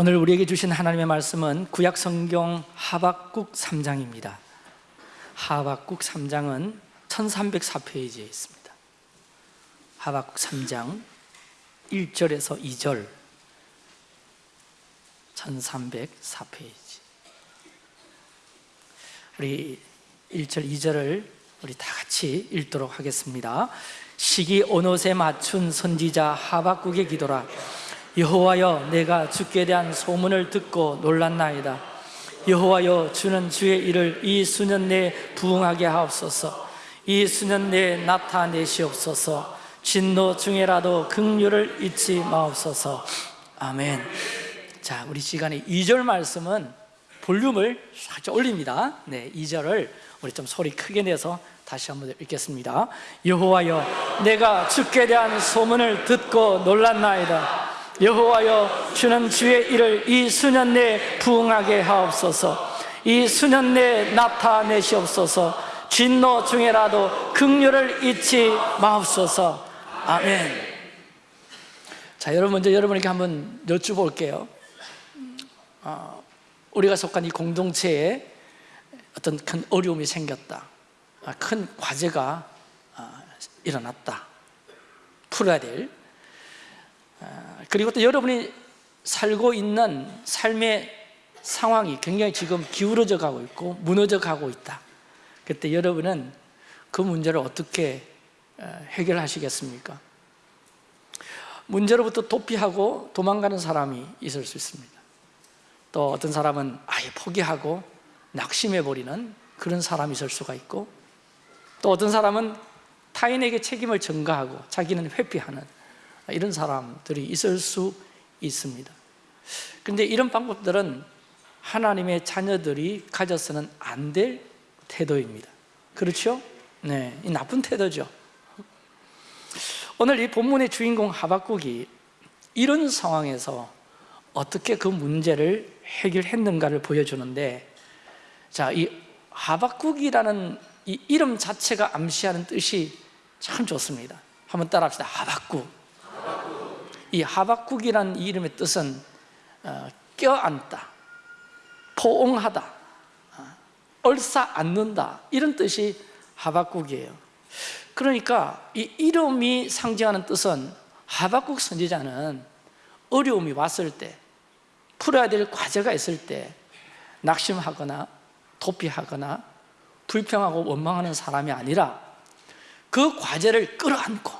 오늘 우리에게 주신 하나님의 말씀은 구약 성경 하박국 3장입니다. 하박국 3장은 1304페이지에 있습니다. 하박국 3장 1절에서 2절 1304페이지 우리 1절 2절을 우리 다 같이 읽도록 하겠습니다 시기 오롯에 맞춘 선지자 하박국의 기도라 여호와여 내가 주께 대한 소문을 듣고 놀랐나이다. 여호와여 주는 주의 일을 이 수년 내에 부응하게 하옵소서. 이 수년 내에 나타내시옵소서. 진노 중에라도 긍휼을 잊지 마옵소서. 아멘. 자 우리 시간에 2절 말씀은 볼륨을 살짝 올립니다. 네, 2절을 우리 좀 소리 크게 내서 다시 한번 읽겠습니다. 여호와여 내가 주께 대한 소문을 듣고 놀랐나이다 여호와여 주는 주의 일을 이 수년 내에 부응하게 하옵소서. 이 수년 내에 나타내시옵소서. 진노 중에라도 긍휼을 잊지 마옵소서. 아멘. 자 여러분 먼저 여러분에게 한번 여쭤볼게요. 어, 우리가 속한 이 공동체에 어떤 큰 어려움이 생겼다. 아, 큰 과제가 아, 일어났다. 풀어야 될 아, 그리고 또 여러분이 살고 있는 삶의 상황이 굉장히 지금 기울어져 가고 있고 무너져 가고 있다 그때 여러분은 그 문제를 어떻게 어, 해결하시겠습니까? 문제로부터 도피하고 도망가는 사람이 있을 수 있습니다 또 어떤 사람은 아예 포기하고 낙심해버리는 그런 사람이 있을 수가 있고 또 어떤 사람은 타인에게 책임을 전가하고 자기는 회피하는 이런 사람들이 있을 수 있습니다. 그런데 이런 방법들은 하나님의 자녀들이 가져서는 안 될 태도입니다. 그렇죠? 네, 이 나쁜 태도죠. 오늘 이 본문의 주인공 하박국이 이런 상황에서 어떻게 그 문제를 해결했는가를 보여주는데 자, 이 하박국이라는 이 이름 자체가 암시하는 뜻이 참 좋습니다. 한번 따라합시다. 하박국 이 하박국이라는 이 이름의 뜻은 어, 껴안다 포옹하다 어, 얼싸안는다 이런 뜻이 하박국이에요. 그러니까 이 이름이 상징하는 뜻은 하박국 선지자는 어려움이 왔을 때 풀어야 될 과제가 있을 때 낙심하거나 도피하거나 불평하고 원망하는 사람이 아니라 그 과제를 끌어안고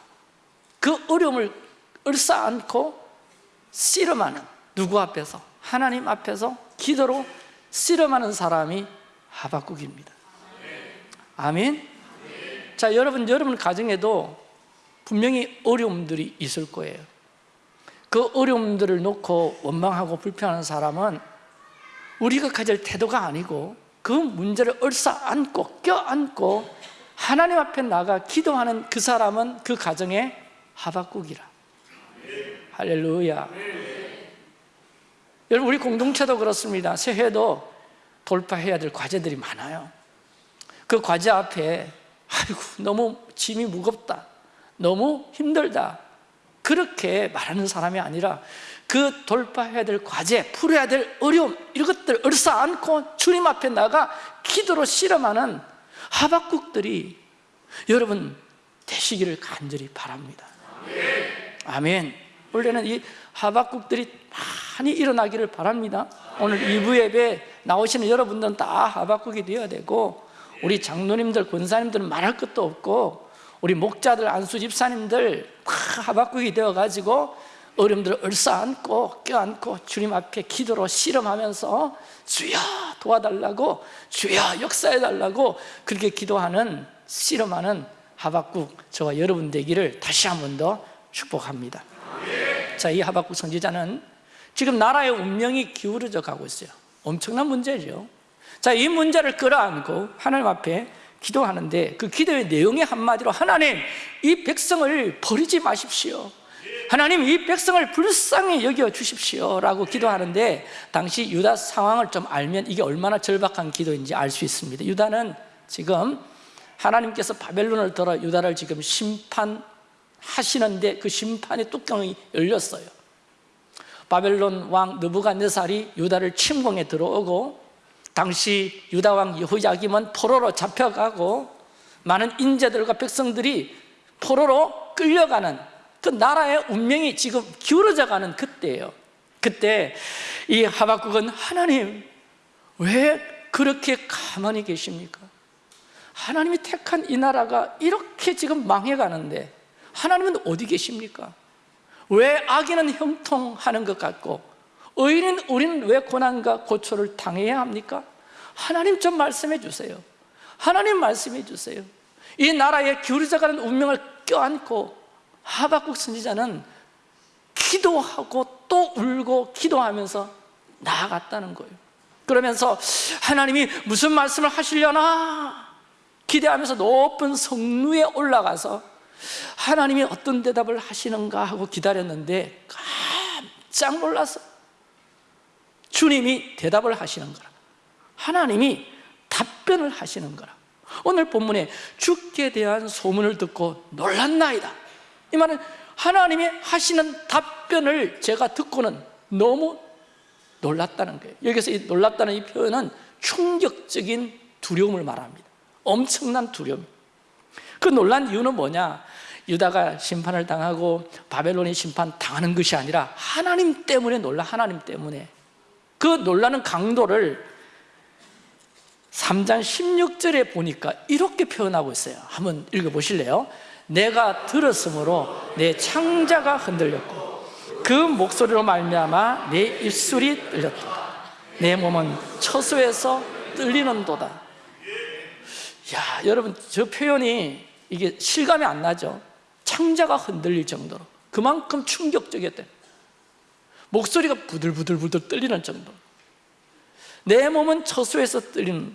그 어려움을 얼싸안고 씨름하는 누구 앞에서? 하나님 앞에서 기도로 씨름하는 사람이 하박국입니다 아멘? 자 여러분 여러분 가정에도 분명히 어려움들이 있을 거예요 그 어려움들을 놓고 원망하고 불평하는 사람은 우리가 가질 태도가 아니고 그 문제를 얼싸안고 껴안고 하나님 앞에 나가 기도하는 그 사람은 그 가정의 하박국이라 할렐루야. 여러분 우리 공동체도 그렇습니다. 새해도 돌파해야 될 과제들이 많아요. 그 과제 앞에 아이고 너무 짐이 무겁다. 너무 힘들다. 그렇게 말하는 사람이 아니라 그 돌파해야 될 과제, 풀어야 될 어려움 이것들 얼싸 안고 주님 앞에 나가 기도로 실험하는 하박국들이 여러분 되시기를 간절히 바랍니다 아멘. 원래는 이 하박국들이 많이 일어나기를 바랍니다. 오늘 2부 예배 나오시는 여러분들은 다 하박국이 되어야 되고 우리 장로님들, 권사님들은 말할 것도 없고 우리 목자들, 안수 집사님들 다 하박국이 되어가지고 어려움들을 얼싸안고 껴안고 주님 앞에 기도로 실험하면서 주여 도와달라고 주여 역사해달라고 그렇게 기도하는 실험하는 하박국 저와 여러분 되기를 다시 한 번 더 축복합니다. 자, 이 하박국 선지자는 지금 나라의 운명이 기울어져 가고 있어요. 엄청난 문제죠. 자, 이 문제를 끌어안고 하나님 앞에 기도하는데 그 기도의 내용의 한마디로 하나님 이 백성을 버리지 마십시오. 하나님 이 백성을 불쌍히 여겨 주십시오 라고 기도하는데 당시 유다 상황을 좀 알면 이게 얼마나 절박한 기도인지 알 수 있습니다. 유다는 지금 하나님께서 바벨론을 들어 유다를 지금 심판 하시는데 그 심판의 뚜껑이 열렸어요 바벨론 왕 느부갓네살이 유다를 침공에 들어오고 당시 유다 왕 여호야김은 포로로 잡혀가고 많은 인재들과 백성들이 포로로 끌려가는 그 나라의 운명이 지금 기울어져 가는 그때예요 그때 이 하박국은 하나님 왜 그렇게 가만히 계십니까? 하나님이 택한 이 나라가 이렇게 지금 망해가는데 하나님은 어디 계십니까? 왜 악인은 형통하는 것 같고 의인은 우리는 왜 고난과 고초를 당해야 합니까? 하나님 좀 말씀해 주세요 하나님 말씀해 주세요 이 나라에 기울어져가는 운명을 껴안고 하박국 선지자는 기도하고 또 울고 기도하면서 나아갔다는 거예요 그러면서 하나님이 무슨 말씀을 하시려나 기대하면서 높은 성루에 올라가서 하나님이 어떤 대답을 하시는가 하고 기다렸는데 깜짝 놀라서 주님이 대답을 하시는 거라. 하나님이 답변을 하시는 거라. 오늘 본문에 죽게 대한 소문을 듣고 놀랐나이다. 이 말은 하나님이 하시는 답변을 제가 듣고는 너무 놀랐다는 거예요. 여기서 이 놀랐다는 이 표현은 충격적인 두려움을 말합니다. 엄청난 두려움 그 놀란 이유는 뭐냐? 유다가 심판을 당하고 바벨론이 심판 당하는 것이 아니라 하나님 때문에 놀라 하나님 때문에. 그 놀라는 강도를 3장 16절에 보니까 이렇게 표현하고 있어요. 한번 읽어보실래요? 내가 들었으므로 내 창자가 흔들렸고 그 목소리로 말미암아 내 입술이 떨렸다. 내 몸은 처소에서 떨리는 도다 야 여러분 저 표현이 이게 실감이 안 나죠? 창자가 흔들릴 정도로. 그만큼 충격적이었대. 목소리가 부들부들부들 떨리는 정도. 내 몸은 처소에서 떨리는.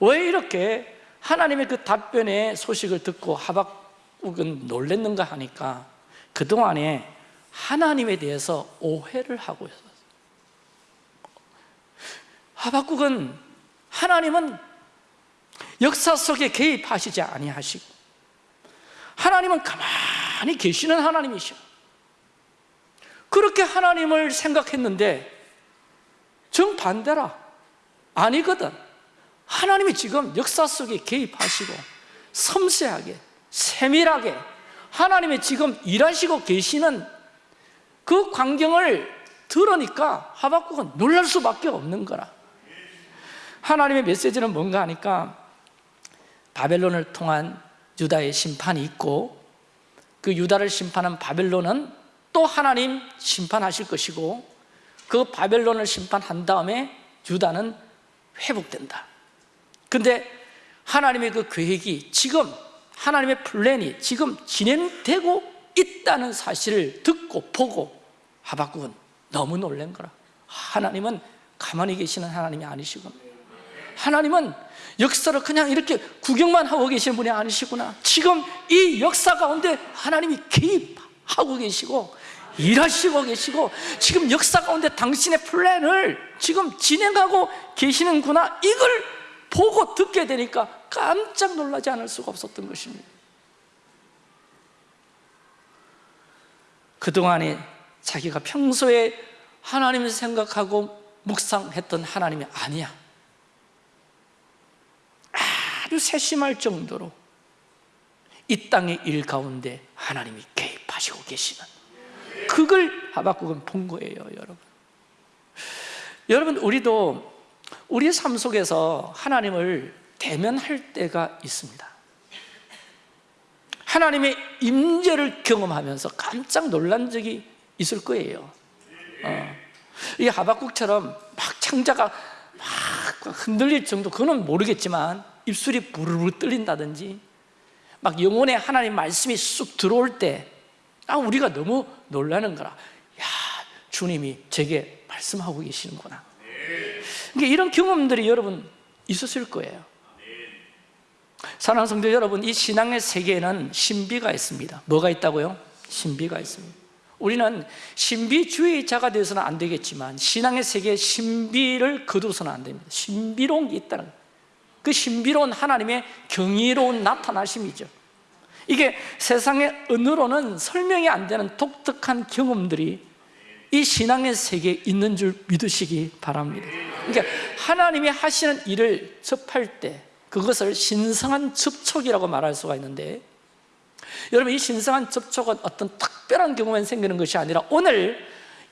왜 이렇게 하나님의 그 답변의 소식을 듣고 하박국은 놀랬는가 하니까 그동안에 하나님에 대해서 오해를 하고 있었어요. 하박국은 하나님은 역사 속에 개입하시지 아니하시고 하나님은 가만히 계시는 하나님이셔. 그렇게 하나님을 생각했는데 정반대라 아니거든. 하나님이 지금 역사 속에 개입하시고 섬세하게 세밀하게 하나님이 지금 일하시고 계시는 그 광경을 들으니까 하박국은 놀랄 수밖에 없는 거라. 하나님의 메시지는 뭔가 하니까 바벨론을 통한 유다의 심판이 있고 그 유다를 심판한 바벨론은 또 하나님 심판하실 것이고 그 바벨론을 심판한 다음에 유다는 회복된다. 근데 하나님의 그 계획이 지금 하나님의 플랜이 지금 진행되고 있다는 사실을 듣고 보고 하박국은 너무 놀란 거라. 하나님은 가만히 계시는 하나님이 아니시구나 하나님은 역사를 그냥 이렇게 구경만 하고 계시는 분이 아니시구나. 지금 이 역사 가운데 하나님이 개입하고 계시고 일하시고 계시고 지금 역사 가운데 당신의 플랜을 지금 진행하고 계시는구나. 이걸 보고 듣게 되니까 깜짝 놀라지 않을 수가 없었던 것입니다. 그동안에 자기가 평소에 하나님을 생각하고 묵상했던 하나님이 아니야 아주 세심할 정도로 이 땅의 일 가운데 하나님이 개입하시고 계시는 그걸 하박국은 본 거예요 여러분. 여러분 우리도 우리의 삶 속에서 하나님을 대면할 때가 있습니다. 하나님의 임재를 경험하면서 깜짝 놀란 적이 있을 거예요. 어. 이 하박국처럼 막 창자가 막 흔들릴 정도 그거는 모르겠지만 입술이 부르르 떨린다든지 막 영혼에 하나님 말씀이 쑥 들어올 때 아, 우리가 너무 놀라는 거라. 야 주님이 제게 말씀하고 계시는구나. 그러니까 이런 경험들이 여러분 있었을 거예요. 사랑하는 성도 여러분 이 신앙의 세계에는 신비가 있습니다. 뭐가 있다고요? 신비가 있습니다. 우리는 신비주의자가 되어서는 안 되겠지만 신앙의 세계에 신비를 거두서는 안 됩니다. 신비로운 게 있다는 거예요 그 신비로운 하나님의 경이로운 나타나심이죠. 이게 세상의 언어로는 설명이 안 되는 독특한 경험들이 이 신앙의 세계에 있는 줄 믿으시기 바랍니다. 그러니까 하나님이 하시는 일을 접할 때 그것을 신성한 접촉이라고 말할 수가 있는데 여러분 이 신성한 접촉은 어떤 특별한 경우만 생기는 것이 아니라 오늘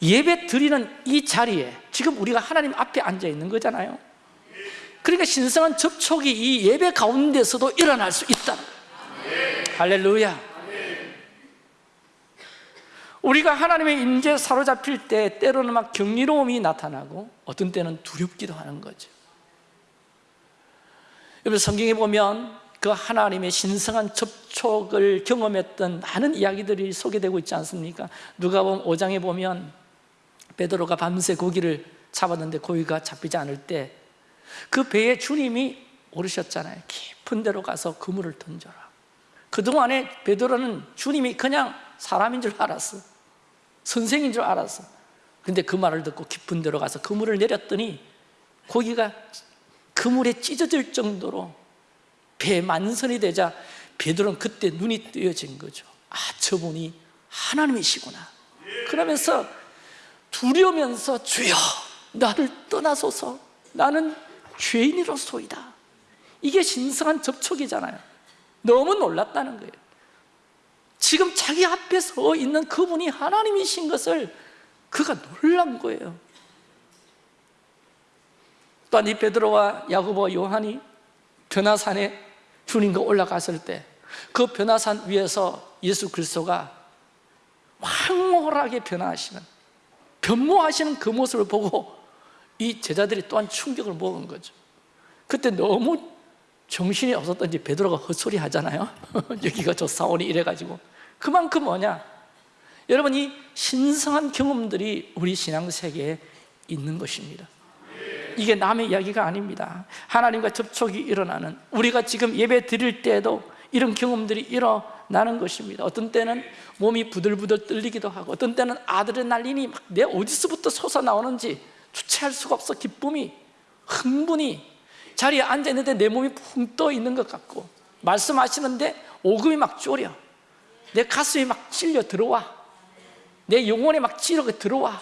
예배 드리는 이 자리에 지금 우리가 하나님 앞에 앉아 있는 거잖아요 그러니까 신성한 접촉이 이 예배 가운데서도 일어날 수 있다 할렐루야. 우리가 하나님의 임재에 사로잡힐 때 때로는 막 경이로움이 나타나고 어떤 때는 두렵기도 하는 거죠. 여러분 성경에 보면 그 하나님의 신성한 접촉을 경험했던 많은 이야기들이 소개되고 있지 않습니까? 누가 보면 5장에 보면 베드로가 밤새 고기를 잡았는데 고기가 잡히지 않을 때 그 배에 주님이 오르셨잖아요. 깊은 데로 가서 그물을 던져라. 그동안에 베드로는 주님이 그냥 사람인 줄 알았어. 선생인 줄 알았어. 근데 그 말을 듣고 깊은 데로 가서 그물을 내렸더니 고기가 그물에 찢어질 정도로 배 만선이 되자 베드로는 그때 눈이 뜨여진 거죠. 아 저분이 하나님이시구나. 그러면서 두려면서 주여 나를 떠나소서. 나는 죄인이로소이다. 이게 신성한 접촉이잖아요. 너무 놀랐다는 거예요. 지금 자기 앞에 서 있는 그분이 하나님이신 것을 그가 놀란 거예요. 또한 이 베드로와 야고보와 요한이 변화산에 주님과 올라갔을 때 그 변화산 위에서 예수 그리스도가 황홀하게 변화하시는 변모하시는 그 모습을 보고 이 제자들이 또한 충격을 먹은 거죠. 그때 너무 정신이 없었던지 베드로가 헛소리 하잖아요. 여기가 저 사원이 이래가지고. 그만큼 뭐냐? 여러분 이 신성한 경험들이 우리 신앙 세계에 있는 것입니다. 이게 남의 이야기가 아닙니다. 하나님과 접촉이 일어나는 우리가 지금 예배 드릴 때에도 이런 경험들이 일어나는 것입니다. 어떤 때는 몸이 부들부들 떨리기도 하고 어떤 때는 아드레날린이 막내 어디서부터 솟아나오는지 주체할 수가 없어. 기쁨이. 흥분이. 자리에 앉아있는데 내 몸이 붕 떠 있는 것 같고. 말씀하시는데 오금이 막 졸여. 내 가슴이 막 찔려 들어와. 내 영혼에 막 찌르고 들어와.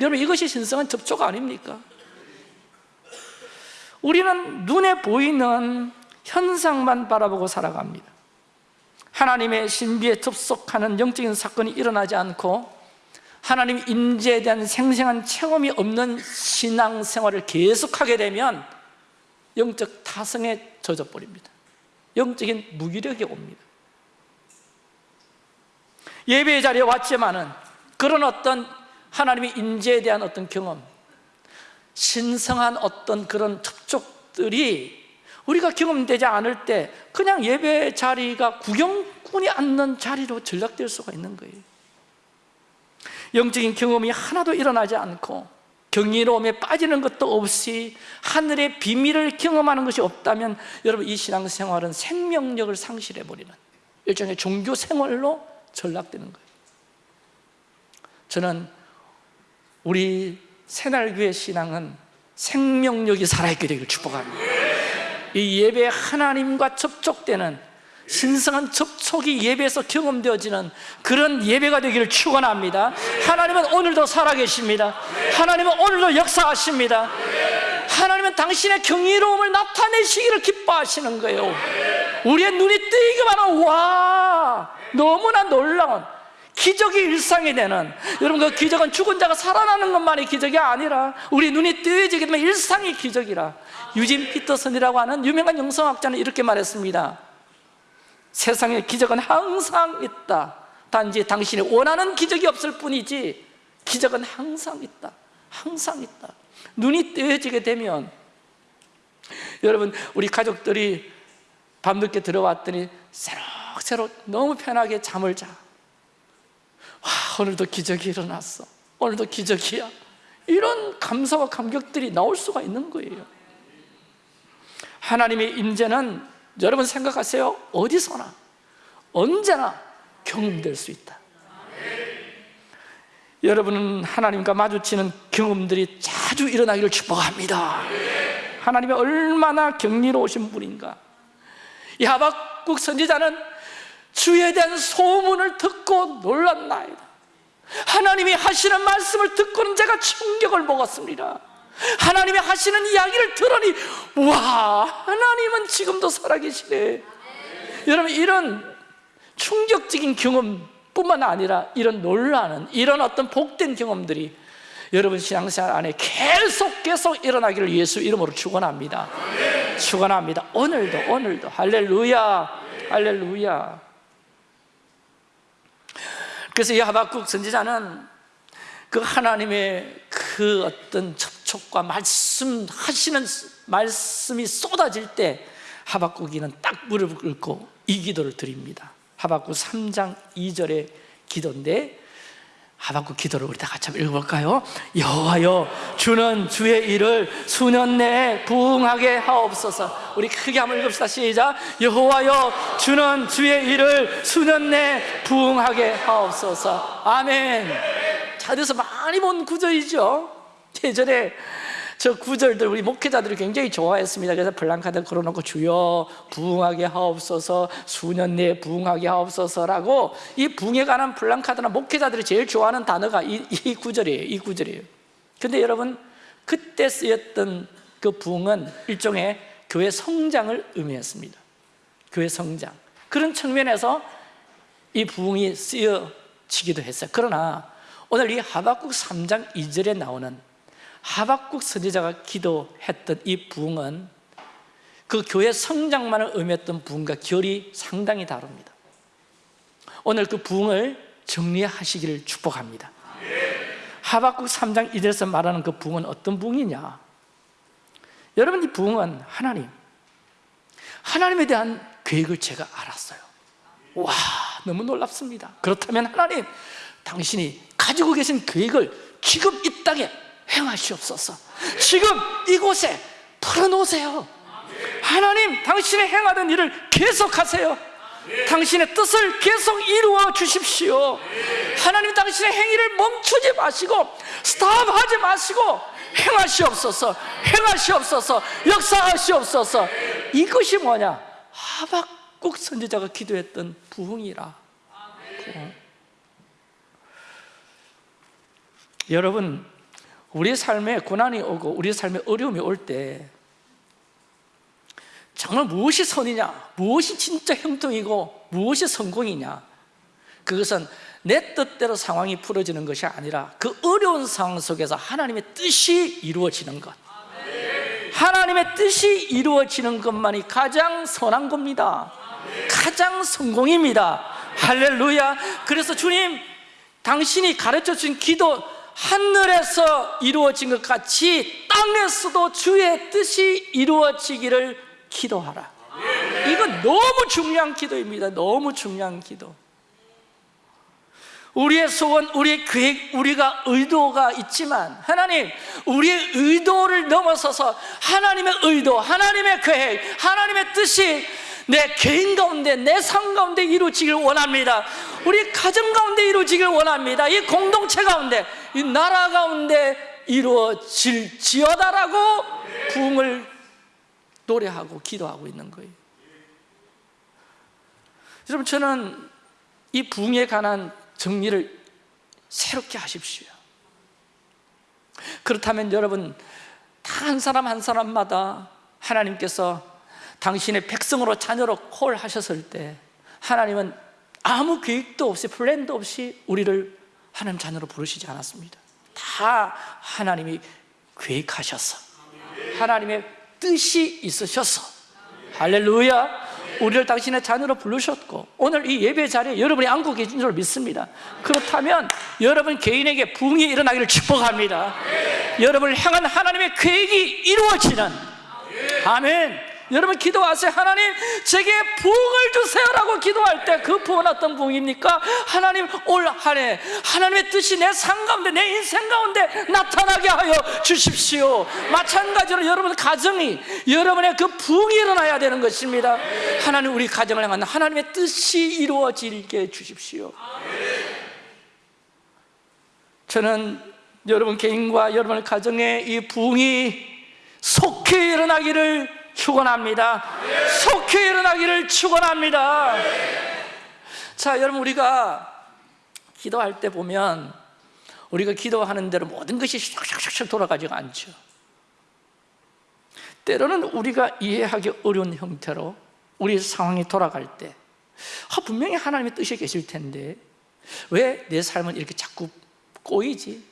여러분 이것이 신성한 접촉 아닙니까? 우리는 눈에 보이는 현상만 바라보고 살아갑니다. 하나님의 신비에 접속하는 영적인 사건이 일어나지 않고 하나님 임재에 대한 생생한 체험이 없는 신앙생활을 계속하게 되면 영적 타성에 젖어버립니다. 영적인 무기력이 옵니다. 예배의 자리에 왔지만은 그런 어떤 하나님의 임재에 대한 어떤 경험 신성한 어떤 그런 접촉들이 우리가 경험되지 않을 때 그냥 예배 자리가 구경꾼이 앉는 자리로 전락될 수가 있는 거예요 영적인 경험이 하나도 일어나지 않고 경이로움에 빠지는 것도 없이 하늘의 비밀을 경험하는 것이 없다면 여러분 이 신앙생활은 생명력을 상실해버리는 일종의 종교 생활로 전락되는 거예요. 저는 우리 새날교회 신앙은 생명력이 살아있게 되기를 축복합니다. 이 예배 하나님과 접촉되는 신성한 접촉이 예배에서 경험되어지는 그런 예배가 되기를 축원합니다. 하나님은 오늘도 살아계십니다. 하나님은 오늘도 역사하십니다. 하나님은 당신의 경이로움을 나타내시기를 기뻐하시는 거예요. 우리의 눈이 뜨이기만 하면 와 너무나 놀라운 기적이 일상이 되는 여러분 그 기적은 죽은 자가 살아나는 것만이 기적이 아니라 우리 눈이 뜨여지게 되면 일상이 기적이라. 유진 피터슨이라고 하는 유명한 영성학자는 이렇게 말했습니다 세상에 기적은 항상 있다. 단지 당신이 원하는 기적이 없을 뿐이지 기적은 항상 있다. 항상 있다. 눈이 뜨여지게 되면 여러분 우리 가족들이 밤늦게 들어왔더니 새록새록 너무 편하게 잠을 자. 와, 오늘도 기적이 일어났어. 오늘도 기적이야. 이런 감사와 감격들이 나올 수가 있는 거예요. 하나님의 임재는 여러분 생각하세요? 어디서나 언제나 경험될 수 있다. 여러분은 하나님과 마주치는 경험들이 자주 일어나기를 축복합니다. 하나님이 얼마나 경리로우신 분인가. 이 하박국 선지자는 주에 대한 소문을 듣고 놀랐나이다. 하나님이 하시는 말씀을 듣고는 제가 충격을 먹었습니다 하나님이 하시는 이야기를 들으니 와 하나님은 지금도 살아계시네. 여러분 이런 충격적인 경험뿐만 아니라 이런 놀라는 이런 어떤 복된 경험들이 여러분 신앙생활 안에 계속 계속 일어나기를 예수 이름으로 축원합니다. 축원합니다. 오늘도 오늘도. 할렐루야. 할렐루야. 그래서 이 하박국 선지자는 그 하나님의 그 어떤 접 촉과 말씀 하시는 말씀이 쏟아질 때 하박국이는 딱 무릎을 꿇고 이 기도를 드립니다 하박국 3장 2절의 기도인데 하박국 기도를 우리 다 같이 한번 읽어볼까요? 여호와여 주는 주의 일을 수년 내에 부응하게 하옵소서 우리 크게 한번 읽읍시다 시작 여호와여 주는 주의 일을 수년 내에 부응하게 하옵소서 아멘 자리에서 많이 본 구절이죠 예전에 저 구절들 우리 목회자들이 굉장히 좋아했습니다. 그래서 블랑카드 걸어놓고 주여 부흥하게 하옵소서 수년 내에 부흥하게 하옵소서라고 이 부흥에 관한 블랑카드나 목회자들이 제일 좋아하는 단어가 이, 이 구절이에요. 이 구절이에요. 근데 여러분 그때 쓰였던 그 부흥은 일종의 교회 성장을 의미했습니다. 교회 성장. 그런 측면에서 이 부흥이 쓰여지기도 했어요. 그러나 오늘 이 하박국 3장 2절에 나오는 하박국 선지자가 기도했던 이 부흥은 그 교회 성장만을 의미했던 부흥과 결이 상당히 다릅니다. 오늘 그 부흥을 정리하시기를 축복합니다. 하박국 3장 1절에서 말하는 그 부흥은 어떤 부흥이냐? 여러분 이 부흥은 하나님 하나님에 대한 계획을 제가 알았어요. 와 너무 놀랍습니다. 그렇다면 하나님 당신이 가지고 계신 계획을 지금 이 땅에 행하시옵소서. 지금 이곳에 풀어놓으세요. 하나님 당신의 행하던 일을 계속하세요. 당신의 뜻을 계속 이루어 주십시오. 하나님 당신의 행위를 멈추지 마시고 스탑하지 마시고 행하시옵소서 행하시옵소서 역사하시옵소서. 이것이 뭐냐? 하박국 선지자가 기도했던 부흥이라. 부흥. 여러분 우리 삶에 고난이 오고 우리 삶에 어려움이 올 때 정말 무엇이 선이냐? 무엇이 진짜 형통이고 무엇이 성공이냐? 그것은 내 뜻대로 상황이 풀어지는 것이 아니라 그 어려운 상황 속에서 하나님의 뜻이 이루어지는 것. 하나님의 뜻이 이루어지는 것만이 가장 선한 겁니다. 가장 성공입니다. 할렐루야. 그래서 주님 당신이 가르쳐 준 기도 하늘에서 이루어진 것 같이 땅에서도 주의 뜻이 이루어지기를 기도하라. 이건 너무 중요한 기도입니다. 너무 중요한 기도. 우리의 소원, 우리의 계획, 우리가 의도가 있지만 하나님 우리의 의도를 넘어서서 하나님의 의도, 하나님의 계획, 하나님의 뜻이 내 개인 가운데 내 삶 가운데 이루어지길 원합니다. 우리 가정 가운데 이루어지길 원합니다. 이 공동체 가운데 이 나라 가운데 이루어질지어다라고 부흥을 노래하고 기도하고 있는 거예요. 여러분 저는 이 부흥에 관한 정리를 새롭게 하십시오. 그렇다면 여러분 다 한 사람 한 사람마다 하나님께서 당신의 백성으로 자녀로 콜하셨을 때 하나님은 아무 계획도 없이 플랜도 없이 우리를 하나님 자녀로 부르시지 않았습니다. 다 하나님이 계획하셔서 하나님의 뜻이 있으셔서. 할렐루야. 우리를 당신의 자녀로 부르셨고 오늘 이 예배 자리에 여러분이 앉고 계신 줄 믿습니다. 그렇다면 여러분 개인에게 부흥이 일어나기를 축복합니다. 여러분을 향한 하나님의 계획이 이루어지는 아멘 여러분 기도하세요. 하나님 제게 부흥을 주세요라고 기도할 때 그 부흥은 어떤 부흥입니까? 하나님 올 한해 하나님의 뜻이 내 삶 가운데 내 인생 가운데 나타나게 하여 주십시오. 마찬가지로 여러분 가정이 여러분의 그 부흥이 일어나야 되는 것입니다. 하나님 우리 가정을 향한 하나님의 뜻이 이루어지게 해 주십시오. 저는 여러분 개인과 여러분 가정의 이 부흥이 속히 일어나기를 축원합니다. 속히 일어나기를 축원합니다. 자, 여러분 우리가 기도할 때 보면 우리가 기도하는 대로 모든 것이 샥샥샥 돌아가지가 않죠 때로는 우리가 이해하기 어려운 형태로 우리 상황이 돌아갈 때 아, 분명히 하나님의 뜻이 계실 텐데 왜 내 삶은 이렇게 자꾸 꼬이지?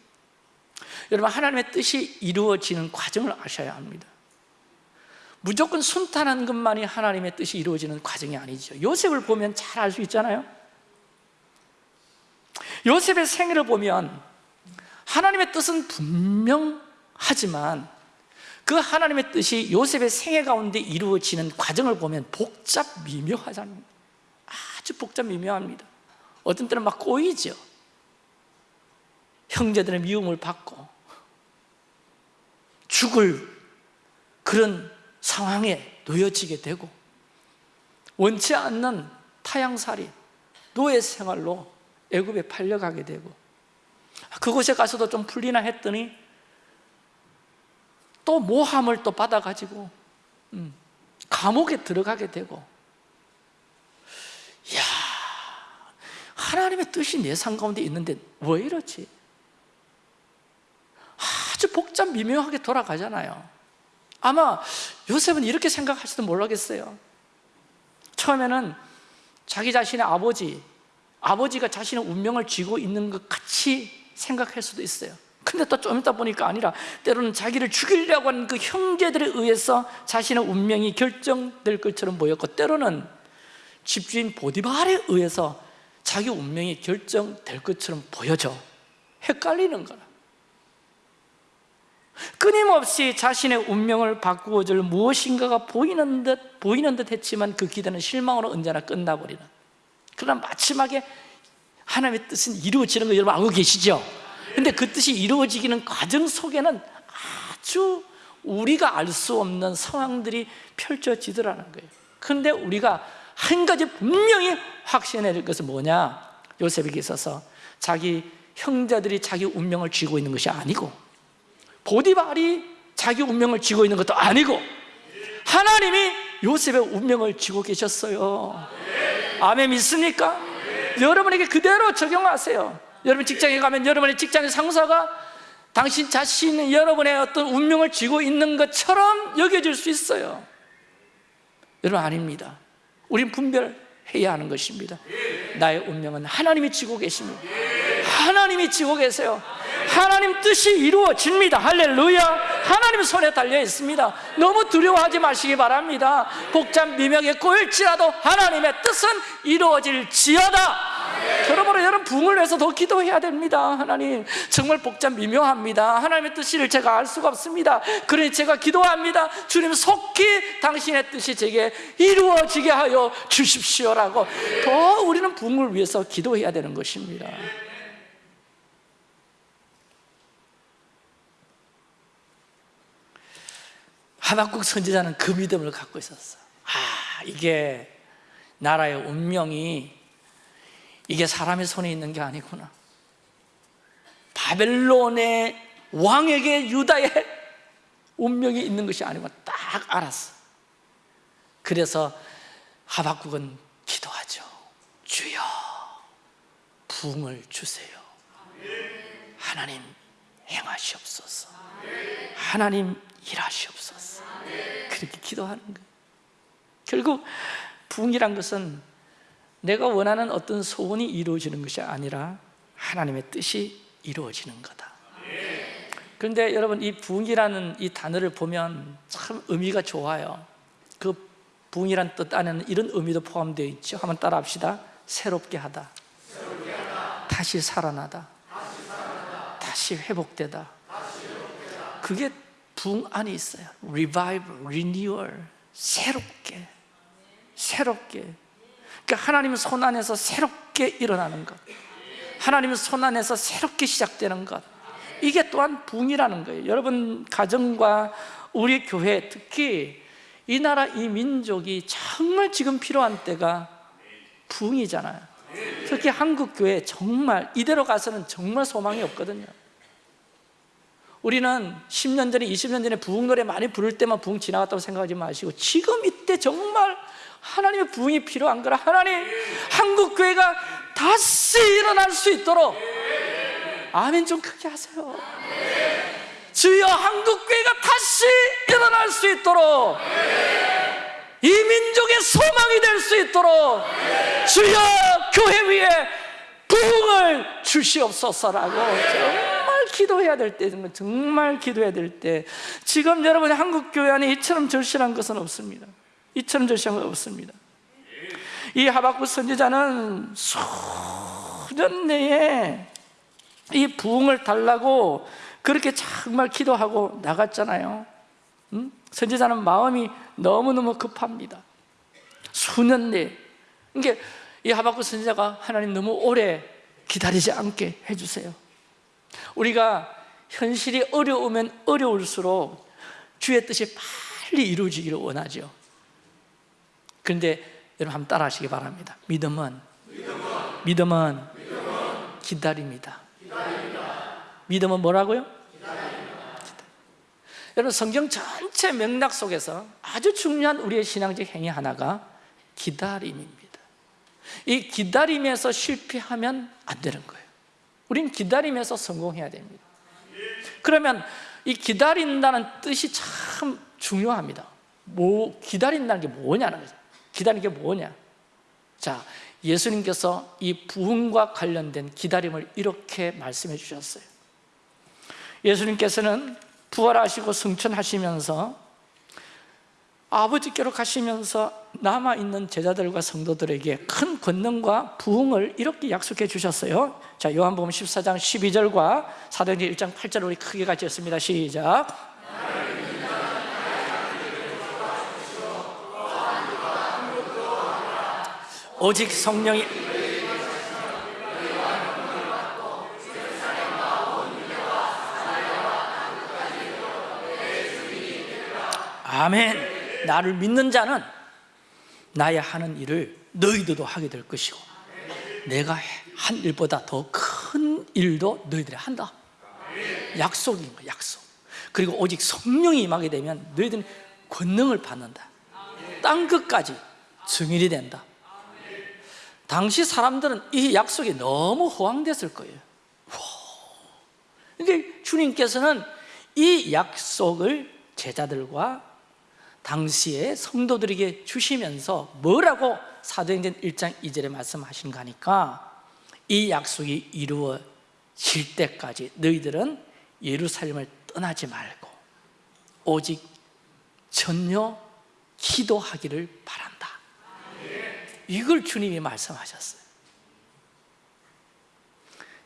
여러분 하나님의 뜻이 이루어지는 과정을 아셔야 합니다 무조건 순탄한 것만이 하나님의 뜻이 이루어지는 과정이 아니죠. 요셉을 보면 잘 알 수 있잖아요. 요셉의 생애를 보면 하나님의 뜻은 분명하지만 그 하나님의 뜻이 요셉의 생애 가운데 이루어지는 과정을 보면 복잡 미묘하잖아요. 아주 복잡 미묘합니다. 어떤 때는 막 꼬이죠. 형제들의 미움을 받고 죽을 그런 상황에 놓여지게 되고 원치 않는 타향살이 노예 생활로 애굽에 팔려가게 되고 그곳에 가서도 좀 풀리나 했더니 또 모함을 또 받아가지고 음, 감옥에 들어가게 되고 야 하나님의 뜻이 내 삶 가운데 있는데 왜 이러지? 아주 복잡 미묘하게 돌아가잖아요 아마 요셉은 이렇게 생각할지도 모르겠어요. 처음에는 자기 자신의 아버지 아버지가 자신의 운명을 쥐고 있는 것 같이 생각할 수도 있어요. 근데 또 좀 있다 보니까 아니라 때로는 자기를 죽이려고 하는 그 형제들에 의해서 자신의 운명이 결정될 것처럼 보였고 때로는 집주인 보디발에 의해서 자기 운명이 결정될 것처럼 보여져 헷갈리는 거라 끊임없이 자신의 운명을 바꾸어 줄 무엇인가가 보이는 듯 보이는 듯 했지만 그 기대는 실망으로 언제나 끝나버리는. 그러나 마지막에 하나님의 뜻은 이루어지는 거 여러분 알고 계시죠? 근데 그 뜻이 이루어지기는 과정 속에는 아주 우리가 알 수 없는 상황들이 펼쳐지더라는 거예요. 근데 우리가 한 가지 분명히 확신해야 될 것은 뭐냐? 요셉에게 있어서 자기 형제들이 자기 운명을 쥐고 있는 것이 아니고 보디발이 자기 운명을 쥐고 있는 것도 아니고 하나님이 요셉의 운명을 쥐고 계셨어요. 아멘. 믿습니까? 여러분에게 그대로 적용하세요. 여러분 직장에 가면 여러분의 직장의 상사가 당신 자신 여러분의 어떤 운명을 쥐고 있는 것처럼 여겨질 수 있어요. 여러분 아닙니다. 우린 분별해야 하는 것입니다. 나의 운명은 하나님이 쥐고 계십니다. 하나님이 쥐고 계세요 하나님 뜻이 이루어집니다. 할렐루야. 하나님 손에 달려 있습니다. 너무 두려워하지 마시기 바랍니다. 복잡 미명에 꼬일지라도 하나님의 뜻은 이루어질지어다. 그러므로 여러분 부흥을 위해서 더 기도해야 됩니다. 하나님 정말 복잡 미묘합니다. 하나님의 뜻을 제가 알 수가 없습니다. 그러니 제가 기도합니다. 주님 속히 당신의 뜻이 제게 이루어지게 하여 주십시오라고. 더 우리는 부흥을 위해서 기도해야 되는 것입니다 하박국 선지자는 그 믿음을 갖고 있었어. 아 이게 나라의 운명이 이게 사람의 손에 있는 게 아니구나. 바벨론의 왕에게 유다의 운명이 있는 것이 아니고 딱 알았어. 그래서 하박국은 기도하죠 주여 부흥을 주세요. 하나님 행하시옵소서. 하나님 일하시옵소서. 그렇게 기도하는 거예요. 결국 부흥이란 것은 내가 원하는 어떤 소원이 이루어지는 것이 아니라 하나님의 뜻이 이루어지는 거다. 그런데 여러분 이 부흥이라는 이 단어를 보면 참 의미가 좋아요. 그 부흥이란 뜻 안에는 이런 의미도 포함되어 있죠. 한번 따라 합시다. 새롭게 하다, 다시 살아나다, 다시, 회복되다. 그게 부흥 안에 있어요. Revival, renewal 새롭게 새롭게. 그러니까 하나님의 손 안에서 새롭게 일어나는 것. 하나님의 손 안에서 새롭게 시작되는 것. 이게 또한 부흥이라는 거예요. 여러분 가정과 우리 교회 특히 이 나라 이 민족이 정말 지금 필요한 때가 부흥이잖아요. 특히 한국 교회 정말 이대로 가서는 정말 소망이 없거든요 우리는 10년 전에 20년 전에 부흥 노래 많이 부를 때만 부흥 지나갔다고 생각하지 마시고 지금 이때 정말 하나님의 부흥이 필요한 거라 하나님 한국 교회가 다시 일어날 수 있도록. 아멘. 좀 크게 하세요. 주여 한국 교회가 다시 일어날 수 있도록. 이 민족의 소망이 될 수 있도록. 주여 교회 위에 부흥을 주시옵소서라고 기도해야 될 때, 정말 기도해야 될 때, 지금 여러분 한국 교회 안에 이처럼 절실한 것은 없습니다. 이처럼 절실한 건 없습니다. 이 하박국 선지자는 수년 내에 이 부흥을 달라고 그렇게 정말 기도하고 나갔잖아요. 음? 선지자는 마음이 너무너무 급합니다. 수년 내에. 그러니까 이 하박국 선지자가 하나님 너무 오래 기다리지 않게 해주세요. 우리가 현실이 어려우면 어려울수록 주의 뜻이 빨리 이루어지기를 원하죠. 그런데 여러분 한번 따라 하시기 바랍니다. 믿음은, 믿음은, 기다립니다. 믿음은 뭐라고요? 여러분 성경 전체 맥락 속에서 아주 중요한 우리의 신앙적 행위 하나가 기다림입니다. 이 기다림에서 실패하면 안 되는 거예요. 우린 기다림에서 성공해야 됩니다. 그러면 이 기다린다는 뜻이 참 중요합니다. 뭐 기다린다는 게 뭐냐는 거죠. 기다리는 게 뭐냐? 자, 예수님께서 이 부흥과 관련된 기다림을 이렇게 말씀해 주셨어요. 예수님께서는 부활하시고 승천하시면서 아버지께로 가시면서 남아있는 제자들과 성도들에게 큰 권능과 부흥을 이렇게 약속해 주셨어요. 자 요한복음 14장 12절과 사도행전 1장 8절 우리 크게 같이 했습니다. 시작. 오직 성령이 아멘 나를 믿는 자는 나의 하는 일을 너희들도 하게 될 것이고 내가 한 일보다 더 큰 일도 너희들이 한다. 약속인 거야 약속. 그리고 오직 성령이 임하게 되면 너희들은 권능을 받는다. 땅 끝까지 증인이 된다. 당시 사람들은 이 약속이 너무 호황됐을 거예요. 근데 주님께서는 이 약속을 제자들과 당시에 성도들에게 주시면서 뭐라고 사도행전 1장 2절에 말씀하신가 하니까 이 약속이 이루어질 때까지 너희들은 예루살렘을 떠나지 말고 오직 전혀 기도하기를 바란다. 이걸 주님이 말씀하셨어요.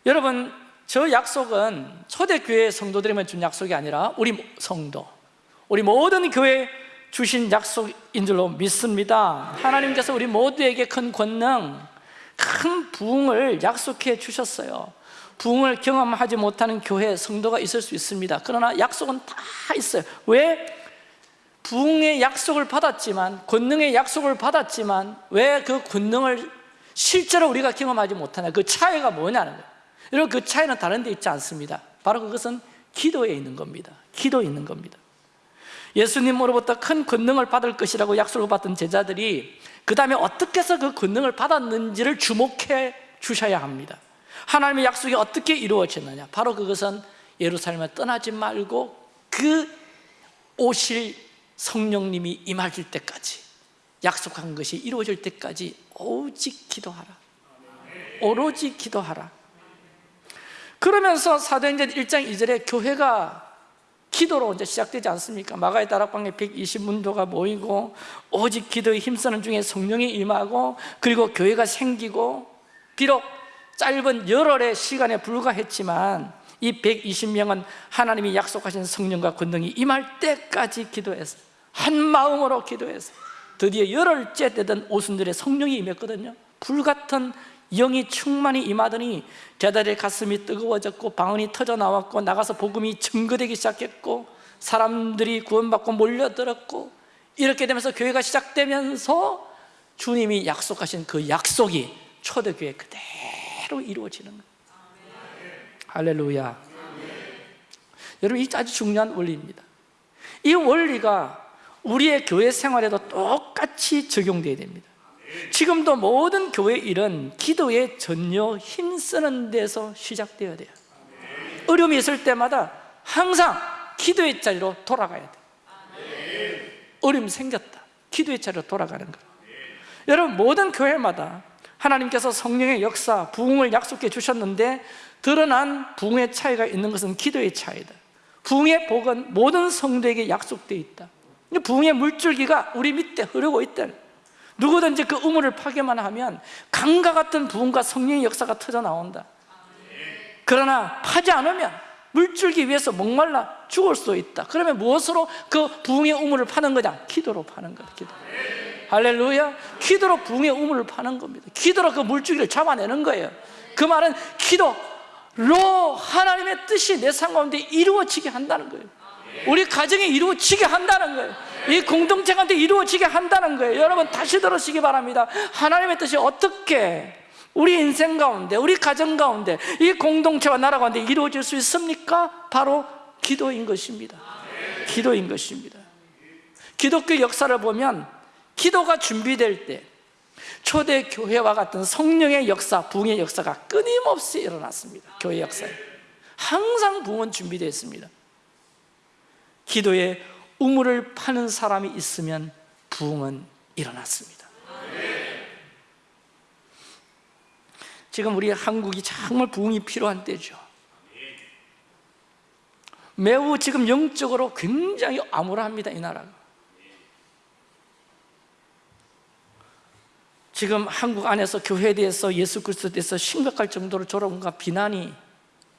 여러분 저 약속은 초대교회 성도들에만 준 약속이 아니라 우리 성도 우리 모든 교회 주신 약속인 줄로 믿습니다. 하나님께서 우리 모두에게 큰 권능 큰 부흥을 약속해 주셨어요. 부흥을 경험하지 못하는 교회 성도가 있을 수 있습니다. 그러나 약속은 다 있어요. 왜? 부흥의 약속을 받았지만 권능의 약속을 받았지만 왜 그 권능을 실제로 우리가 경험하지 못하냐? 그 차이가 뭐냐는 거예요. 여러분 그 차이는 다른 데 있지 않습니다. 바로 그것은 기도에 있는 겁니다. 기도에 있는 겁니다 예수님으로부터 큰 권능을 받을 것이라고 약속을 받던 제자들이 그 다음에 어떻게 해서 그 권능을 받았는지를 주목해 주셔야 합니다. 하나님의 약속이 어떻게 이루어졌느냐. 바로 그것은 예루살렘을 떠나지 말고 그 오실 성령님이 임하실 때까지 약속한 것이 이루어질 때까지 오직 기도하라. 오로지 기도하라. 그러면서 사도행전 1장 2절에 교회가 기도로 이제 시작되지 않습니까? 마가의 다락방에 120문도가 모이고 오직 기도에 힘쓰는 중에 성령이 임하고 그리고 교회가 생기고 비록 짧은 열흘의 시간에 불과했지만 이 120명은 하나님이 약속하신 성령과 권능이 임할 때까지 기도해서 한 마음으로 기도해서 드디어 열흘째 되던 오순절에 성령이 임했거든요 불같은 영이 충만히 임하더니 제자들의 가슴이 뜨거워졌고 방언이 터져 나왔고 나가서 복음이 증거되기 시작했고 사람들이 구원받고 몰려들었고 이렇게 되면서 교회가 시작되면서 주님이 약속하신 그 약속이 초대교회 그대로 이루어지는 거예요. 할렐루야. 여러분 이 아주 중요한 원리입니다. 이 원리가 우리의 교회 생활에도 똑같이 적용되어야 됩니다 지금도 모든 교회 일은 기도에 전혀 힘쓰는 데서 시작되어야 돼요. 어려움이 있을 때마다 항상 기도의 자리로 돌아가야 돼요. 어려움이 생겼다. 기도의 자리로 돌아가는 거예요 여러분 모든 교회마다 하나님께서 성령의 역사, 부흥을 약속해 주셨는데 드러난 부흥의 차이가 있는 것은 기도의 차이다. 부흥의 복은 모든 성도에게 약속되어 있다. 부흥의 물줄기가 우리 밑에 흐르고 있다 누구든지 그 우물을 파괴만 하면 강과 같은 부흥과 성령의 역사가 터져 나온다. 그러나 파지 않으면 물줄기 위해서 목말라 죽을 수 있다. 그러면 무엇으로 그 부흥의 우물을 파는 거냐? 기도로 파는 거다 기도. 할렐루야. 기도로 부흥의 우물을 파는 겁니다. 기도로 그 물줄기를 잡아내는 거예요. 그 말은 기도로 하나님의 뜻이 내 삶 가운데 이루어지게 한다는 거예요. 우리 가정에 이루어지게 한다는 거예요 이 공동체 가운데 이루어지게 한다는 거예요. 여러분 다시 들으시기 바랍니다. 하나님의 뜻이 어떻게 우리 인생 가운데 우리 가정 가운데 이 공동체와 나라 가운데 이루어질 수 있습니까? 바로 기도인 것입니다. 기도인 것입니다. 기독교 역사를 보면 기도가 준비될 때 초대 교회와 같은 성령의 역사, 부흥의 역사가 끊임없이 일어났습니다. 교회 역사에. 항상 부흥은 준비되어 있습니다. 기도에 우물을 파는 사람이 있으면 부흥은 일어났습니다. 지금 우리 한국이 정말 부흥이 필요한 때죠. 매우 지금 영적으로 굉장히 암울합니다 이 나라가 지금 한국 안에서 교회에 대해서 예수 그리스도에 대해서 심각할 정도로 조롱과 비난이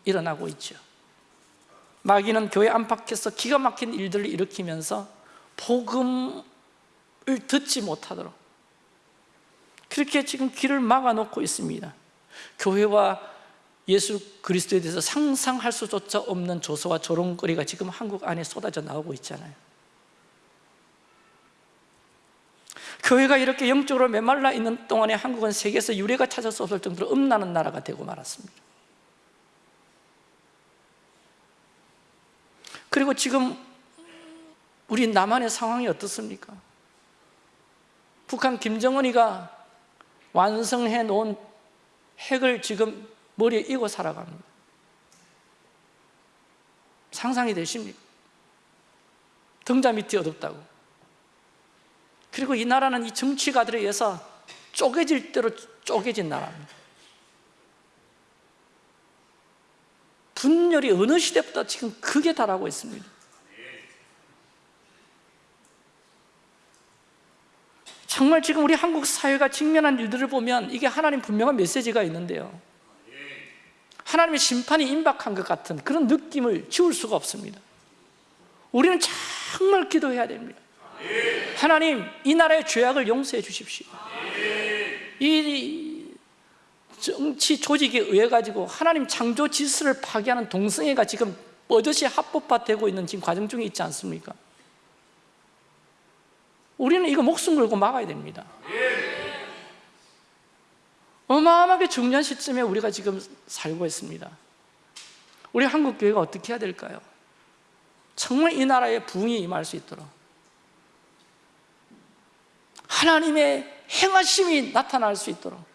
일어나고 있죠 마귀는 교회 안팎에서 기가 막힌 일들을 일으키면서 복음을 듣지 못하도록. 그렇게 지금 길을 막아놓고 있습니다. 교회와 예수 그리스도에 대해서 상상할 수조차 없는 조소와 조롱거리가 지금 한국 안에 쏟아져 나오고 있잖아요. 교회가 이렇게 영적으로 메말라 있는 동안에 한국은 세계에서 유례가 찾을 수 없을 정도로 음란한 나라가 되고 말았습니다 그리고 지금 우리 남한의 상황이 어떻습니까? 북한 김정은이가 완성해 놓은 핵을 지금 머리에 이고 살아갑니다 상상이 되십니까? 등자 밑이 어둡다고 그리고 이 나라는 이 정치가들에 의해서 쪼개질 대로 쪼개진 나라입니다 분열이 어느 시대보다 지금 크게 달하고 있습니다. 정말 지금 우리 한국 사회가 직면한 일들을 보면 이게 하나님 분명한 메시지가 있는데요. 하나님의 심판이 임박한 것 같은 그런 느낌을 지울 수가 없습니다. 우리는 정말 기도해야 됩니다. 하나님 이 나라의 죄악을 용서해 주십시오. 이 정치 조직에 의해 가지고 하나님 창조 질서를 파괴하는 동성애가 지금 뻗듯이 합법화되고 있는 지금 과정 중에 있지 않습니까? 우리는 이거 목숨 걸고 막아야 됩니다 어마어마하게 중요한 시점에 우리가 지금 살고 있습니다 우리 한국 교회가 어떻게 해야 될까요? 정말 이 나라에 부흥이 임할 수 있도록 하나님의 행하심이 나타날 수 있도록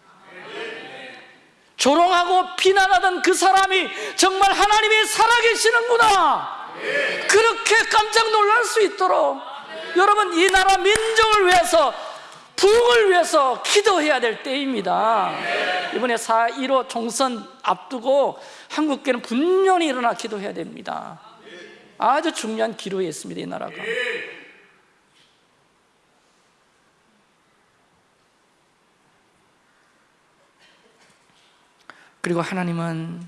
조롱하고 비난하던 그 사람이 정말 하나님이 살아계시는구나. 그렇게 깜짝 놀랄 수 있도록 여러분 이 나라 민족을 위해서 부흥을 위해서 기도해야 될 때입니다. 이번에 4.15 총선 앞두고 한국교회는 분명히 일어나 기도해야 됩니다. 아주 중요한 기로에 있습니다 이 나라가 그리고 하나님은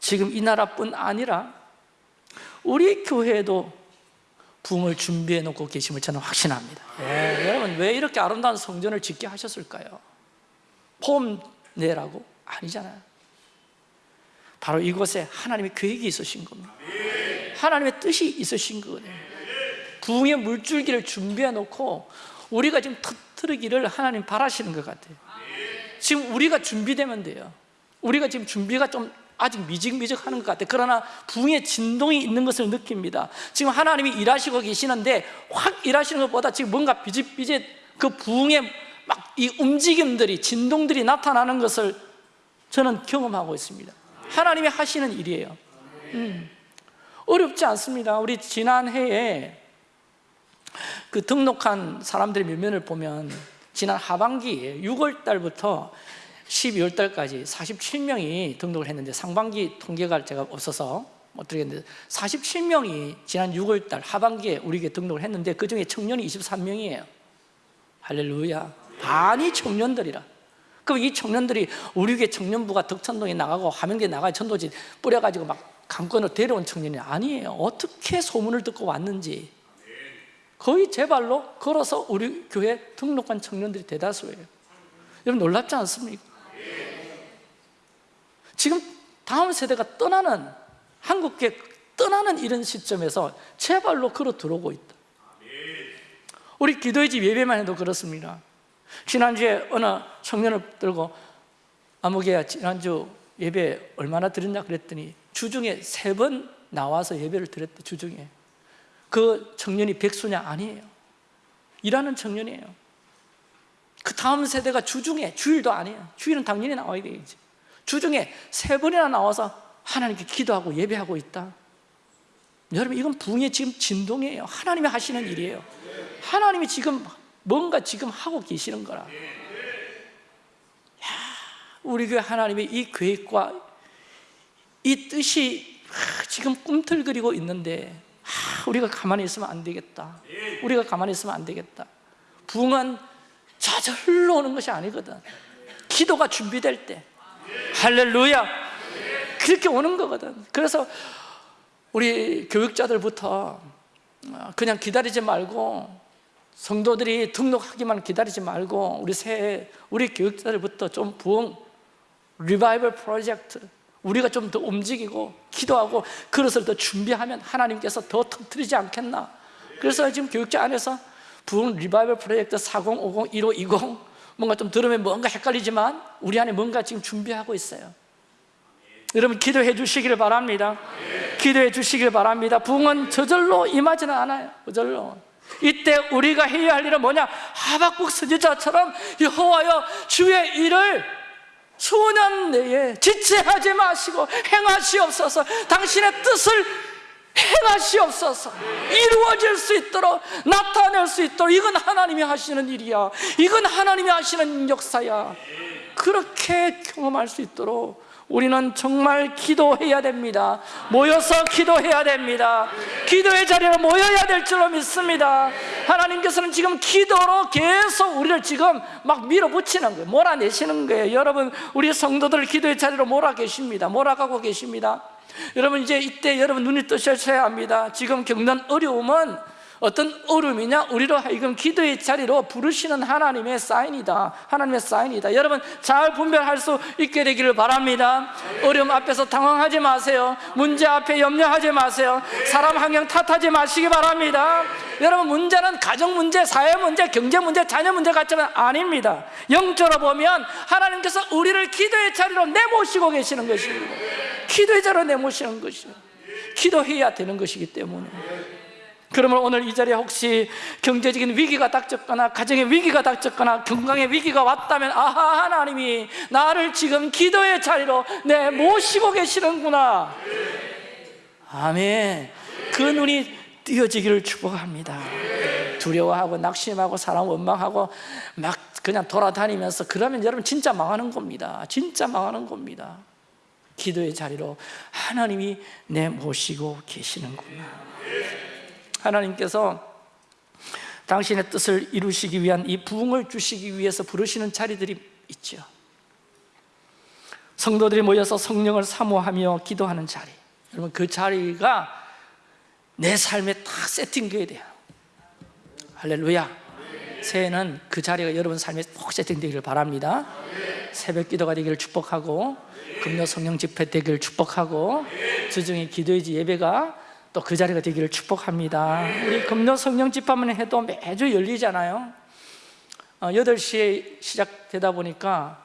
지금 이 나라뿐 아니라 우리 교회에도 붕을 준비해 놓고 계심을 저는 확신합니다. 예, 여러분 왜 이렇게 아름다운 성전을 짓게 하셨을까요? 폼 내라고? 아니잖아요. 바로 이곳에 하나님의 계획이 있으신 겁니다. 하나님의 뜻이 있으신 거예요. 부흥의 물줄기를 준비해 놓고 우리가 지금 터뜨리기를 하나님 바라시는 것 같아요. 지금 우리가 준비되면 돼요 우리가 지금 준비가 좀 아직 미직미직하는 것 같아요. 그러나 부흥의 진동이 있는 것을 느낍니다. 지금 하나님이 일하시고 계시는데 확 일하시는 것보다 지금 뭔가 비짓비짓 그 부흥의 막 이 움직임들이 진동들이 나타나는 것을 저는 경험하고 있습니다. 하나님이 하시는 일이에요. 음, 어렵지 않습니다. 우리 지난해에 그 등록한 사람들의 면면을 보면 지난 하반기에 6월 달부터 12월 달까지 47명이 등록을 했는데 상반기 통계가 제가 없어서 못 드리겠는데 47명이 지난 6월 달 하반기에 우리에게 등록을 했는데 그 중에 청년이 23명이에요. 할렐루야. 반이 청년들이라. 그럼 이 청년들이 우리 교회 청년부가 덕천동에 나가고 하명대에 나가 천도지 뿌려가지고 막 강권을 데려온 청년이 아니에요. 어떻게 소문을 듣고 왔는지. 거의 제 발로 걸어서 우리 교회 등록한 청년들이 대다수예요. 여러분 놀랍지 않습니까? 지금 다음 세대가 떠나는 한국계 떠나는 이런 시점에서 제 발로 걸어 들어오고 있다. 우리 기도의 집 예배만 해도 그렇습니다. 지난주에 어느 청년을 들고 아무개야 지난주 예배 얼마나 드렸냐 그랬더니 주중에 세 번 나와서 예배를 드렸대 주중에. 그 청년이 백수냐? 아니에요. 일하는 청년이에요. 그 다음 세대가 주중에 주일도 아니에요. 주일은 당연히 나와야 되겠지 주중에 세 번이나 나와서 하나님께 기도하고 예배하고 있다. 여러분 이건 붕의 지금 진동이에요. 하나님이 하시는 일이에요. 하나님이 지금 뭔가 지금 하고 계시는 거라. 야, 우리 교회 하나님의 이 계획과 이 뜻이 지금 꿈틀거리고 있는데 우리가 가만히 있으면 안 되겠다. 우리가 가만히 있으면 안 되겠다. 붕은 저절로 오는 것이 아니거든. 기도가 준비될 때 할렐루야. 그렇게 오는 거거든. 그래서 우리 교육자들부터 그냥 기다리지 말고 성도들이 등록하기만 기다리지 말고 우리 새 우리 교육자들부터 좀 부흥 리바이벌 프로젝트 우리가 좀 더 움직이고 기도하고 그것을 더 준비하면 하나님께서 더 터뜨리지 않겠나. 그래서 지금 교육자 안에서 부흥 리바이벌 프로젝트 4050, 1520 뭔가 좀 들으면 뭔가 헷갈리지만 우리 안에 뭔가 지금 준비하고 있어요. 여러분 기도해 주시기를 바랍니다. 기도해 주시기를 바랍니다. 부흥은 저절로 임하지는 않아요. 저절로. 이때 우리가 해야 할 일은 뭐냐? 하박국 선지자처럼 여호와여 주의 일을 수년 내에 지체하지 마시고 행하시옵소서. 당신의 뜻을 행하시옵소서 이루어질 수 있도록 나타낼 수 있도록 이건 하나님이 하시는 일이야. 이건 하나님이 하시는 역사야. 그렇게 경험할 수 있도록 우리는 정말 기도해야 됩니다. 모여서 기도해야 됩니다. 기도의 자리에 모여야 될 줄로 믿습니다. 하나님께서는 지금 기도로 계속 우리를 지금 막 밀어붙이는 거예요. 몰아내시는 거예요. 여러분 우리 성도들 기도의 자리로 몰아 계십니다. 몰아가고 계십니다 여러분 이제 이때 여러분 눈이 뜨셔야 합니다. 지금 겪는 어려움은 어떤 어려움이냐? 우리로 하여금 기도의 자리로 부르시는 하나님의 사인이다. 하나님의 사인이다. 여러분 잘 분별할 수 있게 되기를 바랍니다. 어려움 앞에서 당황하지 마세요. 문제 앞에 염려하지 마세요. 사람 환경 탓하지 마시기 바랍니다. 여러분 문제는 가정 문제, 사회 문제, 경제 문제, 자녀 문제 같지만 아닙니다. 영적으로 보면 하나님께서 우리를 기도의 자리로 내모시고 계시는 것입니다. 기도의 자리로 내모시는 것이에요 기도해야 되는 것이기 때문에 그러면 오늘 이 자리에 혹시 경제적인 위기가 닥쳤거나 가정의 위기가 닥쳤거나 건강의 위기가 왔다면 아하 하나님이 나를 지금 기도의 자리로 내 모시고 계시는구나. 아멘. 그 눈이 띄어지기를 축복합니다. 두려워하고 낙심하고 사람 원망하고 막 그냥 돌아다니면서 그러면 여러분 진짜 망하는 겁니다. 진짜 망하는 겁니다. 기도의 자리로 하나님이 내 모시고 계시는구나 하나님께서 당신의 뜻을 이루시기 위한 이 부흥을 주시기 위해서 부르시는 자리들이 있죠. 성도들이 모여서 성령을 사모하며 기도하는 자리. 여러분 그 자리가 내 삶에 딱 세팅되어야 돼요. 할렐루야. 새해는 그 자리가 여러분 삶에 꼭 세팅되기를 바랍니다. 새벽 기도가 되기를 축복하고 금요 성령 집회 되기를 축복하고 주중에 기도의 집 예배가 또 그 자리가 되기를 축복합니다. 우리 금요 성령 집회만 해도 매주 열리잖아요. 어, 8시에 시작되다 보니까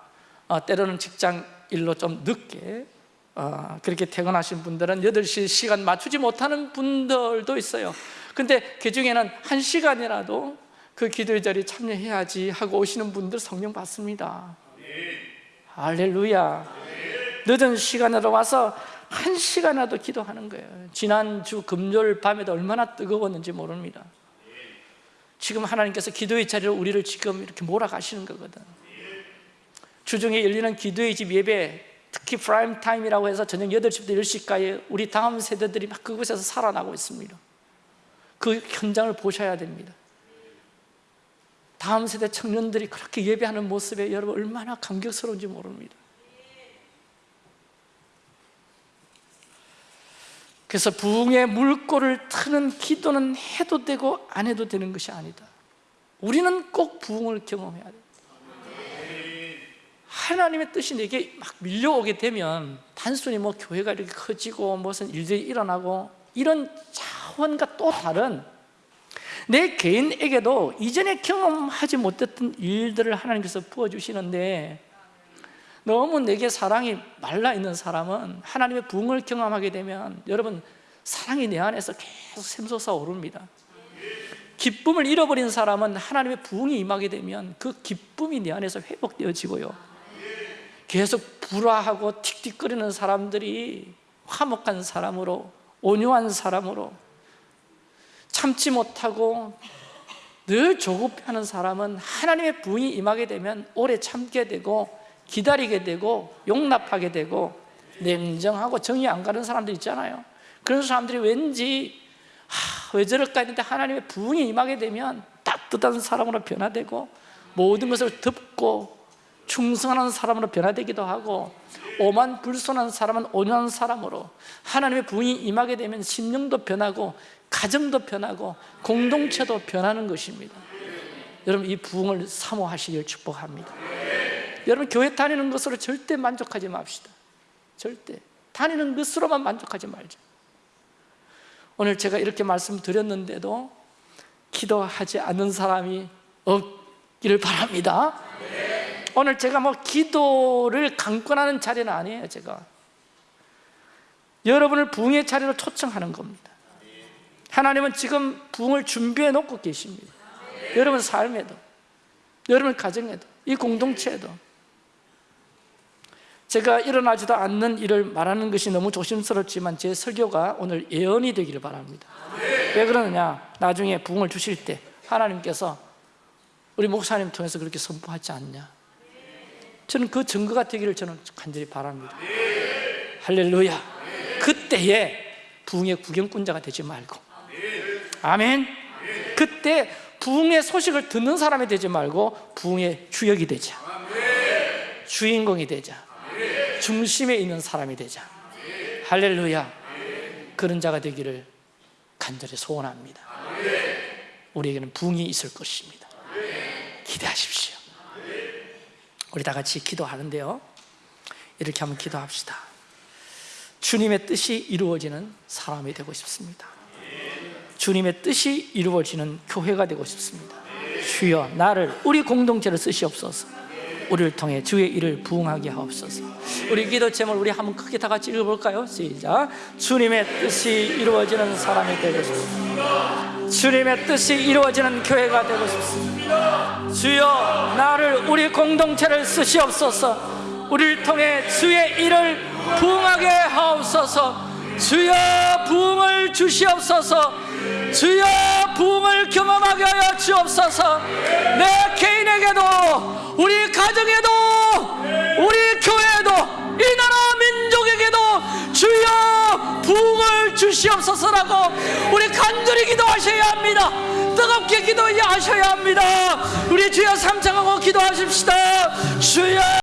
어, 때로는 직장 일로 좀 늦게 어, 그렇게 퇴근하신 분들은 8시 시간 맞추지 못하는 분들도 있어요. 근데 그 중에는 한 시간이라도 그 기도의 자리에 참여해야지 하고 오시는 분들 성령 받습니다. 할렐루야. 늦은 시간으로 와서 한 시간이라도 기도하는 거예요. 지난주 금요일 밤에도 얼마나 뜨거웠는지 모릅니다. 지금 하나님께서 기도의 자리로 우리를 지금 이렇게 몰아가시는 거거든. 주중에 열리는 기도의 집 예배 특히 prime time이라고 해서 저녁 8시부터 10시까지 우리 다음 세대들이 막 그곳에서 살아나고 있습니다. 그 현장을 보셔야 됩니다. 다음 세대 청년들이 그렇게 예배하는 모습에 여러분 얼마나 감격스러운지 모릅니다 그래서 부흥의 물꼬를 트는 기도는 해도 되고 안 해도 되는 것이 아니다. 우리는 꼭 부흥을 경험해야 돼. 하나님의 뜻이 내게 막 밀려오게 되면 단순히 뭐 교회가 이렇게 커지고 무슨 일들이 일어나고 이런 차원과 또 다른 내 개인에게도 이전에 경험하지 못했던 일들을 하나님께서 부어주시는데 너무 내게 사랑이 말라있는 사람은 하나님의 부흥을 경험하게 되면 여러분 사랑이 내 안에서 계속 샘솟아 오릅니다. 기쁨을 잃어버린 사람은 하나님의 부흥이 임하게 되면 그 기쁨이 내 안에서 회복되어지고요. 계속 불화하고 틱틱거리는 사람들이 화목한 사람으로 온유한 사람으로 참지 못하고 늘 조급해하는 사람은 하나님의 부흥이 임하게 되면 오래 참게 되고 기다리게 되고 용납하게 되고 냉정하고 정이 안 가는 사람들 있잖아요. 그런 사람들이 왠지 하, 왜 저럴까 했는데 하나님의 부흥이 임하게 되면 따뜻한 사람으로 변화되고 모든 것을 덮고 충성하는 사람으로 변화되기도 하고 오만 불손한 사람은 온유한 사람으로 하나님의 부흥이 임하게 되면 심령도 변하고 가정도 변하고 공동체도 변하는 것입니다. 여러분 이 부흥을 사모하시길 축복합니다 여러분 교회 다니는 것으로 절대 만족하지 맙시다. 절대. 다니는 것으로만 만족하지 말자. 오늘 제가 이렇게 말씀드렸는데도 기도하지 않는 사람이 없기를 바랍니다. 오늘 제가 뭐 기도를 강권하는 자리는 아니에요 제가. 여러분을 부흥의 자리로 초청하는 겁니다. 하나님은 지금 부흥을 준비해 놓고 계십니다. 여러분 삶에도 여러분 가정에도 이 공동체에도 제가 일어나지도 않는 일을 말하는 것이 너무 조심스럽지만 제 설교가 오늘 예언이 되기를 바랍니다. 왜 그러느냐? 나중에 부흥을 주실 때 하나님께서 우리 목사님 통해서 그렇게 선포하지 않냐? 저는 그 증거가 되기를 저는 간절히 바랍니다. 할렐루야. 그때에 부흥의 구경꾼자가 되지 말고. 아멘. 그때 부흥의 소식을 듣는 사람이 되지 말고 부흥의 주역이 되자. 주인공이 되자 중심에 있는 사람이 되자. 할렐루야. 그런 자가 되기를 간절히 소원합니다. 우리에게는 부흥이 있을 것입니다. 기대하십시오. 우리 다 같이 기도하는데요. 이렇게 한번 기도합시다. 주님의 뜻이 이루어지는 사람이 되고 싶습니다. 주님의 뜻이 이루어지는 교회가 되고 싶습니다. 주여 나를 우리 공동체를 쓰시옵소서 우리를 통해 주의 일을 부응하게 하옵소서. 우리 기도 제목 우리 한번 크게 다 같이 읽어볼까요? 시작. 주님의 뜻이 이루어지는 사람이 되고 싶습니다. 주님의 뜻이 이루어지는 교회가 되고 싶습니다. 주여 나를 우리 공동체를 쓰시옵소서. 우리를 통해 주의 일을 부응하게 하옵소서. 주여 부흥을 주시옵소서. 주여 부흥을 경험하게 하여 주옵소서. 내 개인에게도 우리 가정에도 우리 교회에도 이 나라 민족에게도 주여 부흥을 주시옵소서라고 우리 간절히 기도하셔야 합니다. 뜨겁게 기도하셔야 합니다. 우리 주여 삼창하고 기도하십시다. 주여